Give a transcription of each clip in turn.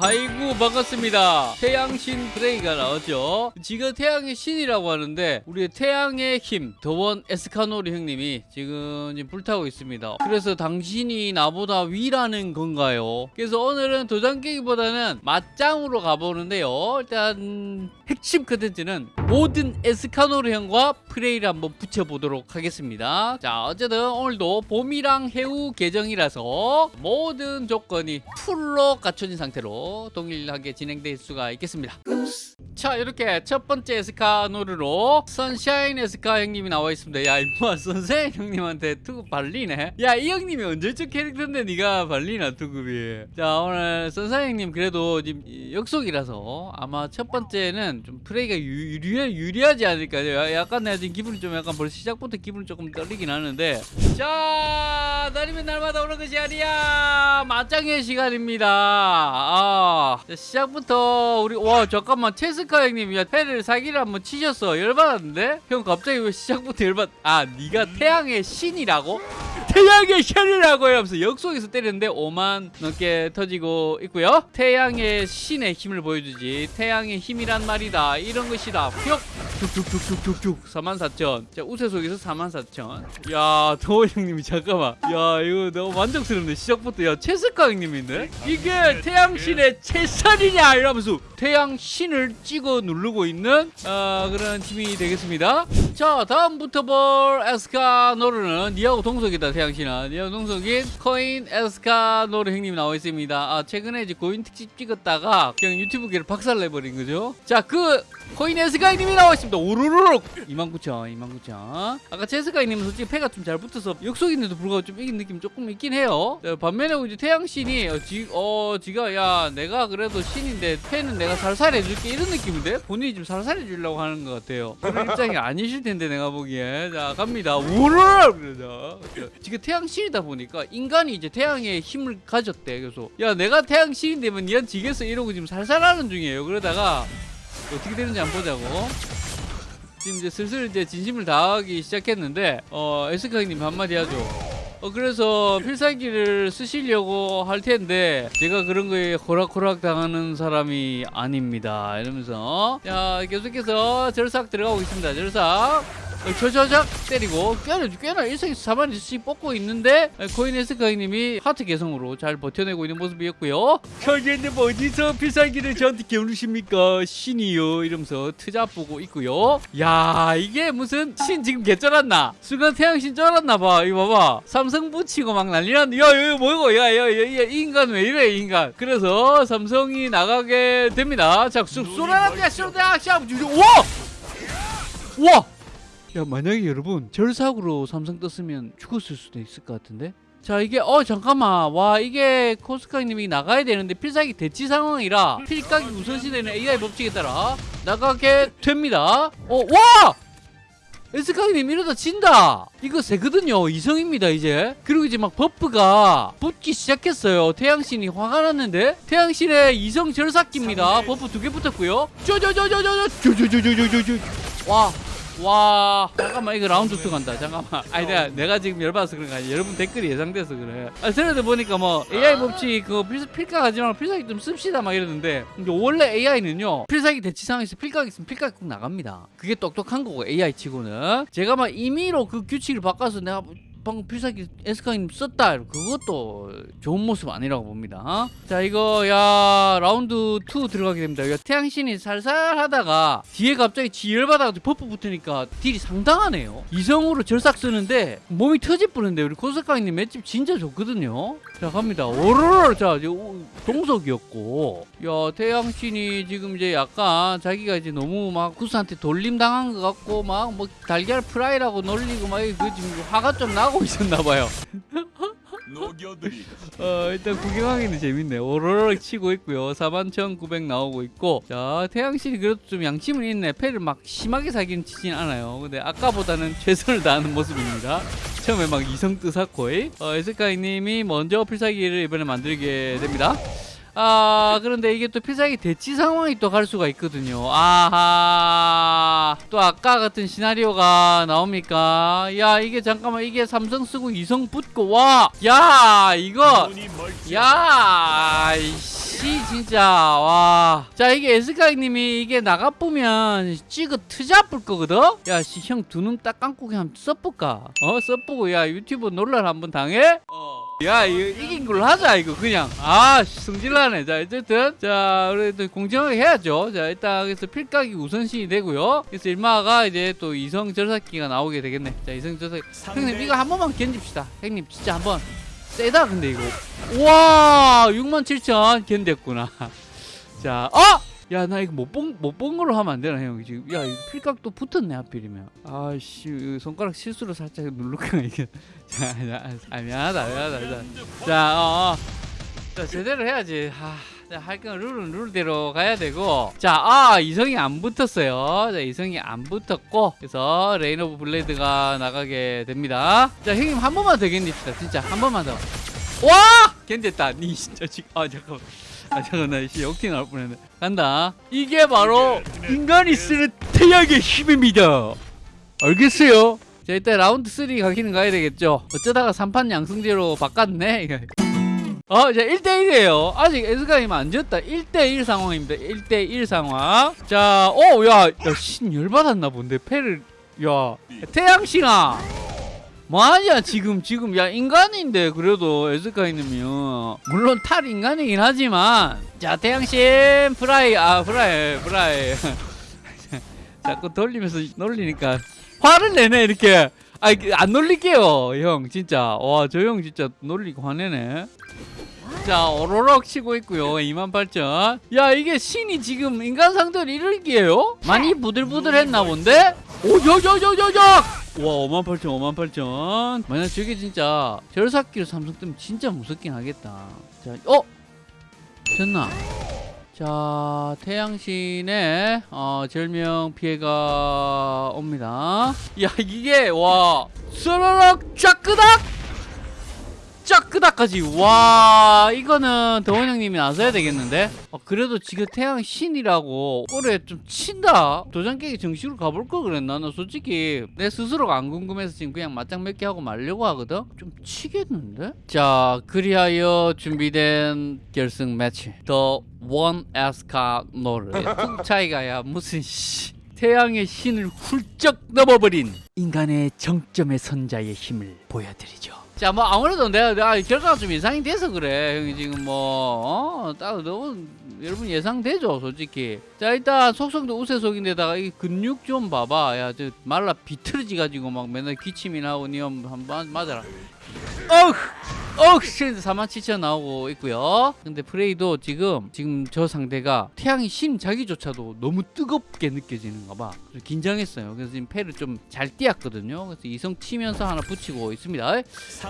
아이고 반갑습니다. 태양신 프레이가 나왔죠? 지금 태양의 신이라고 하는데 우리의 태양의 힘 The One 에스카노르 형님이 지금 불타고 있습니다. 그래서 당신이 나보다 위라는 건가요? 그래서 오늘은 도장 깨기보다는 맞짱으로 가보는데요. 일단 핵심 컨텐츠는 모든 에스카노르 형과 프레이를 한번 붙여보도록 하겠습니다. 자 어쨌든 오늘도 봄이랑 해우 계정이라서 모든 조건이 풀로 갖춰진 상태로 동일하게 진행될 수가 있겠습니다. 자 이렇게 첫 번째 에스카노르로 선샤인 에스카 형님이 나와 있습니다. 야 임마 선샤인 형님한테 투급 발리네. 야 이 형님이 언제적 캐릭터인데 네가 발리나 투급이? 자 오늘 선샤인 형님 그래도 지금 역속이라서 아마 첫 번째는 좀 플레이가 유, 유리, 유리하지 않을까 야, 약간 내가 지금 기분이 좀 약간 벌써 시작부터 기분이 조금 떨리긴 하는데. 자 날이면 날마다 오는 것이 아니야. 맞짱의 시간입니다. 아 자, 시작부터 우리 와 잠깐만 에스카 형님 야 패를 사기를 한번 치셨어. 열받았는데? 형 갑자기 왜 시작부터 열받 아 네가 태양의 신이라고? 태양의 신이라고 하면서 역속에서 때렸는데 5만 넘게 터지고 있고요. 태양의 신의 힘을 보여주지. 태양의 힘이란 말이다. 이런 것이다. 뿅 쭉쭉쭉쭉쭉쭉 44,000. 자, 우세 속에서 44,000. 야, 더워 형님이 잠깐만. 야, 이거 너무 만족스럽네. 시작부터 야, 최석가 형님인데? 이게 태양신의 최선이냐 이러면서 태양신을 찍어 누르고 있는 어, 그런 팀이 되겠습니다. 자, 다음부터 볼 에스카노르는 니하고 동석이다, 태양신은. 니하고 동석인 코인 에스카노르 형님 나와 있습니다. 아, 최근에 이제 고인 특집 찍었다가 그냥 유튜브계를 박살내버린 거죠. 자, 그 코인 에스카이님이 나와 있습니다. 오르르륵 29,000, 29,000. 아까 제스카이님은 솔직히 패가 좀 잘 붙어서 역속인데도 불구하고 좀 이긴 느낌 조금 있긴 해요. 자, 반면에 이제 태양신이 어, 지, 어, 지가 야 내가 그래도 신인데 패는 내가 살살해줄게 이런 느낌인데 본인이 좀 살살해주려고 하는 것 같아요. 그런 입장이 아니실 텐데 내가 보기에 자 갑니다. 오르르 그러자. 지금 태양신이다 보니까 인간이 이제 태양의 힘을 가졌대. 그래서 야 내가 태양신이 되면 니한 지겠어 이러고 지금 살살하는 중이에요. 그러다가 어떻게 되는지 한번 보자고. 지금 이제 슬슬 이제 진심을 다하기 시작했는데 어 에스카 형님 한마디 하죠. 어 그래서 필살기를 쓰시려고 할 텐데 제가 그런 거에 호락호락 당하는 사람이 아닙니다. 이러면서 자 계속해서 절삭 들어가고 있습니다. 절삭. 저저작 때리고 꽤나 꽤나 일상에서 4만원씩 뽑고 있는데 코인 에스카 형님이 하트 개성으로 잘 버텨내고 있는 모습이었고요. 현재는 어디서 필살기를 저한테 겨누십니까? 신이요. 이러면서 트잡 보고 있고요. 야 이게 무슨 신 지금 개쩔었나? 순간 태양신 쩔었나 봐. 이거 봐봐. 삼성 붙이고 막 난리났는데 야 이거 뭐고? 야야야 이 인간 왜 이래 이 인간? 그래서 삼성이 나가게 됩니다. 자 쏘라랍니다. 쏘라 자 우와 우와 야 만약에 여러분 절삭으로 삼성 떴으면 죽었을 수도 있을 것 같은데 자 이게 어 잠깐만 와 이게 코스카님이 나가야 되는데 필살기 대치 상황이라 필각이 우선시되는 AI 법칙에 따라 나가게 됩니다 어와 에스카님 이러다 진다 이거 세거든요 이성입니다 이제 그리고 이제 막 buff가 붙기 시작했어요 태양신이 화가 났는데 태양신의 이성 절삭기입니다 buff 두 개 붙었고요 쪼쪼쪼쪼쪼쪼쪼쪼쪼쪼와 와 잠깐만 이거 라운드 2 간다. 잠깐만. 아니 내가, 내가 지금 열받아서 그런 거 아니야. 여러분 댓글이 예상돼서 그래. 아 트레드 보니까 뭐 AI 법칙 그거 필, 필각 하지 말고 필살기 좀 씁시다 막 이러는데 원래 AI는요 필살기 대치 상황에서 필각 있으면 필각이 꼭 나갑니다. 그게 똑똑한 거고 AI 치고는. 제가 막 임의로 그 규칙을 바꿔서 내가 방금 필살기 에스카님 썼다. 그것도 좋은 모습 아니라고 봅니다. 자 이거 야 라운드 2 들어가게 됩니다. 야, 태양신이 살살 하다가 뒤에 갑자기 지열받아가 buff 붙으니까 딜이 상당하네요. 이성으로 절삭 쓰는데 몸이 터질 뻔했는데 우리 코스카님 맷집 진짜 좋거든요. 자 갑니다. 오르르 자 동석이었고. 야 태양신이 지금 이제 약간 자기가 이제 너무 막 구스한테 돌림 당한 것 같고 막 뭐 달걀 프라이라고 놀리고 막 그 지금 화가 좀 나고 있었나봐요. 어 일단 구경하기는 재밌네. 오로락 치고 있고요. 41,900 나오고 있고. 자 태양신이 그래도 좀 양심은 있네. 패를 막 심하게 사기는 치진 않아요. 근데 아까보다는 최선을 다하는 모습입니다. 처음에 막 이성 뜨 사코이. 어, 에스카이님이 먼저 필살기를 이번에 만들게 됩니다 아 그런데 이게 또 필살기 대치 상황이 또 갈 수가 있거든요 아하 또 아까 같은 시나리오가 나옵니까 야 이게 잠깐만 이게 삼성 쓰고 이성 붙고 와 야 이거 야 지금 진짜 와. 자 이게 에스카이님이 이게 나가보면 찍어 트잡을 거거든. 야형 두 눈 딱 감고 그냥 써볼까? 어 써보고 야 유튜브 논란 한번 당해? 어. 야 이거 이긴 걸로 하자 이거 그냥. 아 씨, 성질나네. 자 어쨌든 자 그래도 공정하게 해야죠. 자 일단 그래서 필각이 우선순위 되고요. 그래서 일마가 이제 또 이성 절삭기가 나오게 되겠네. 자 이성 절삭 형님 이거 한 번만 견딥시다. 형님 진짜 한 번. 세다 근데 이거. 우와 67,000 견뎠구나. 자 어! 야 나 이거 못본못본 걸로 하면 안 되나 형? 지금 야 필각도 붙었네 하필이면. 아씨 손가락 실수로 살짝 누르까 이게. 자, 자 아, 미안하다 미안하다 자, 자, 어, 어. 자 제대로 해야지. 하, 자, 할건 룰은 룰대로 가야 되고. 자, 아 이성이 안 붙었어요. 자 이성이 안 붙었고 그래서 Rain of Blade가 나가게 됩니다. 자 형님 한 번만 더 견딥시다 진짜. 한 번만 더. 와! 견뎠다. 니 진짜 지금 아 잠깐만 아 잠깐 나 역티 나올 뻔했네 간다 이게 바로 인간이 쓰는 태양의 힘입니다 알겠어요 자 일단 라운드 3 가기는 가야 되겠죠 어쩌다가 3판 양승제로 바꿨네. 어, 자, 1대1이에요. 아직 에스카님 안 졌다. 1대1 상황입니다. 1대1 상황. 자, 어, 야, 야, 신 열받았나 본데, 패를, 야, 태양신아! 뭐하냐, 지금, 지금, 야, 인간인데, 그래도 에스카이님이요. 물론 탈 인간이긴 하지만, 자, 태양신, 프라이, 아, 프라이, 프라이. 자꾸 돌리면서 놀리니까 화를 내네, 이렇게. 아, 안 놀릴게요, 형, 진짜. 와, 저 형 진짜 놀리고 화내네. 자 오로록 치고 있고요 28,000 야 이게 신이 지금 인간 상대를 이르기에요? 많이 부들부들했나 본데? 오여여여여 여와58,000 58,000 만약 저게 진짜 절삭기로 삼성 뜨면 진짜 무섭긴 하겠다 자 어? 됐나? 자 태양신의 어, 절명 피해가 옵니다 야 이게 와 스르륵 쫙끄닥 쫙 끄닥까지. 와 이거는 더원 형님이 나서야 되겠는데? 어, 그래도 지금 태양 신이라고 올해 좀 친다. 도장 깨기 정식으로 가볼 걸 그랬나? 나 솔직히 내 스스로가 안 궁금해서 지금 그냥 맞짱 몇 개 하고 말려고 하거든? 좀 치겠는데? 자 그리하여 준비된 결승 매치. 더원 에스카 노르 뚝 차이가 야 무슨 씨. 태양의 신을 훌쩍 넘어버린 인간의 정점의 선자의 힘을 보여드리죠. 자, 뭐 아무래도 내가, 내가 결과가 좀 예상이 돼서 그래. 형이 지금 뭐, 어, 딱 너무 여러분 예상되죠, 솔직히. 자, 일단 속성도 우세속인데다가 이 근육 좀 봐봐. 야, 저 말라 비틀어지 가지고 막 맨날 기침이 나오고 니엄 한번 맞아라. 어우! 실드 47,000 나오고 있고요. 근데 프레이도 지금 지금 저 상대가 태양의 신 자기조차도 너무 뜨겁게 느껴지는가 봐. 그래서 긴장했어요. 그래서 지금 패를 좀 잘 띄었거든요. 그래서 이성 치면서 하나 붙이고 있습니다.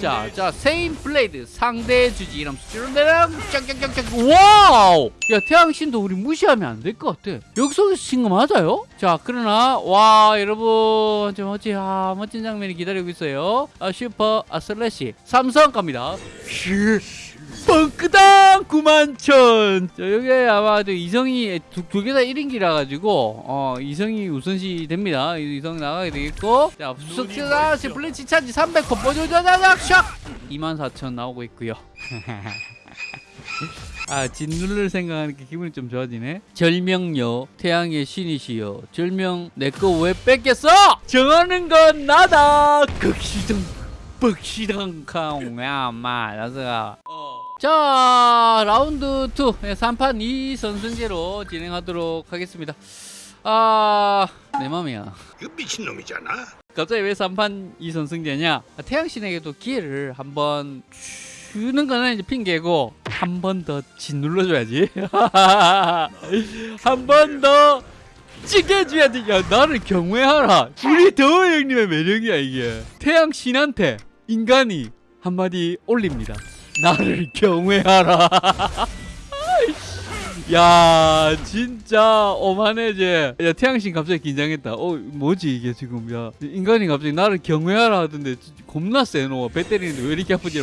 자, 자, 세인 블레이드 상대 주지 이름 수치론대랑 짱짱짱짱 와우! 야, 태양 신도 우리 무시하면 안 될 것 같아. 여기서 친거 맞아요? 자, 그러나 와, 여러분 좀 어찌 아, 멋진 장면이 기다리고 있어요. 아, 슈퍼 아 슬래시 삼성 갑니다. 뻥크당 91,000 자, 여기 아마 저 이성이 두 개 다 1인기라 가지고 어 이성이 우선시 됩니다. 이- 이성 나가게 되겠고. 자 숙제다시 블리치 차지 300호. 뽀조자자작 샥 24,000 나오고 있고요. 아 짓누를 생각하니까 기분이 좀 좋아지네. 절명요 태양의 신이시여. 절명 내 거 왜 뺏겼어? 정하는 건 나다! 극시정 뻑시당 캉야마 나서가 자 라운드 2 3판 2 선승제로 진행하도록 하겠습니다. 아내 맘이야. 그 미친놈이잖아. 갑자기 왜 3판 2 선승제냐? 아, 태양신에게도 기회를 한번 주는 거는 이제 핑계고 한 번 더 짓눌러줘야지. 한 번더 찍어줘야지. 야 나를 경외하라. 우리 더워 형님의 매력이야 이게. 태양 신한테 인간이 한마디 올립니다 나를 경외하라 야 진짜 오만해제 야 태양신 갑자기 긴장했다 어 뭐지 이게 지금 야 인간이 갑자기 나를 경외하라 하던데 겁나 세노 배 때리는데 왜 이렇게 아프지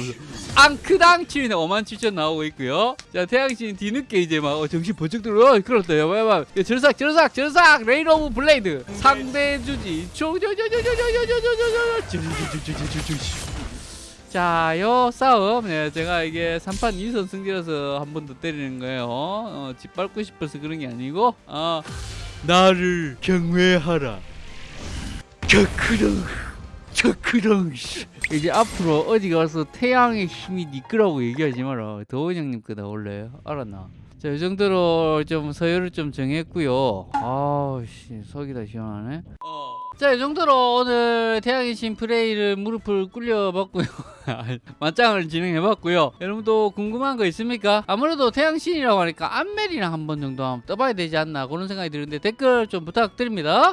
앙크당 치는데 5만 7천 나오고 있고요 자 태양신 뒤늦게 이제 막 어, 정신 번쩍 들어 어 그렇다 야야야 절삭 절삭 절삭 레인 오브 블레이드 상대 주지 조조조조조조조조조조조조조조조조조 자, 요 싸움, 네, 제가 이게 3판 2선 승제라서 한 번 더 때리는 거예요. 어, 짓밟고 싶어서 그런 게 아니고, 어, 나를 경외하라. 저크렁, 저크렁. 이제 앞으로 어디 가서 태양의 힘이 니 거라고 얘기하지 마라. 더원 형님 거다 원래 알았나? 자, 이 정도로 좀 서열을 좀 정했고요. 아우 씨, 속이 다 시원하네. 자, 이 정도로 오늘 태양의 신 프레이를 무릎을 꿇려봤고요. 맞짱을 진행해봤고요. 여러분도 궁금한 거 있습니까? 아무래도 태양신이라고 하니까 안멜이랑 한 번 정도 한번 떠봐야 되지 않나 그런 생각이 드는데 댓글 좀 부탁드립니다.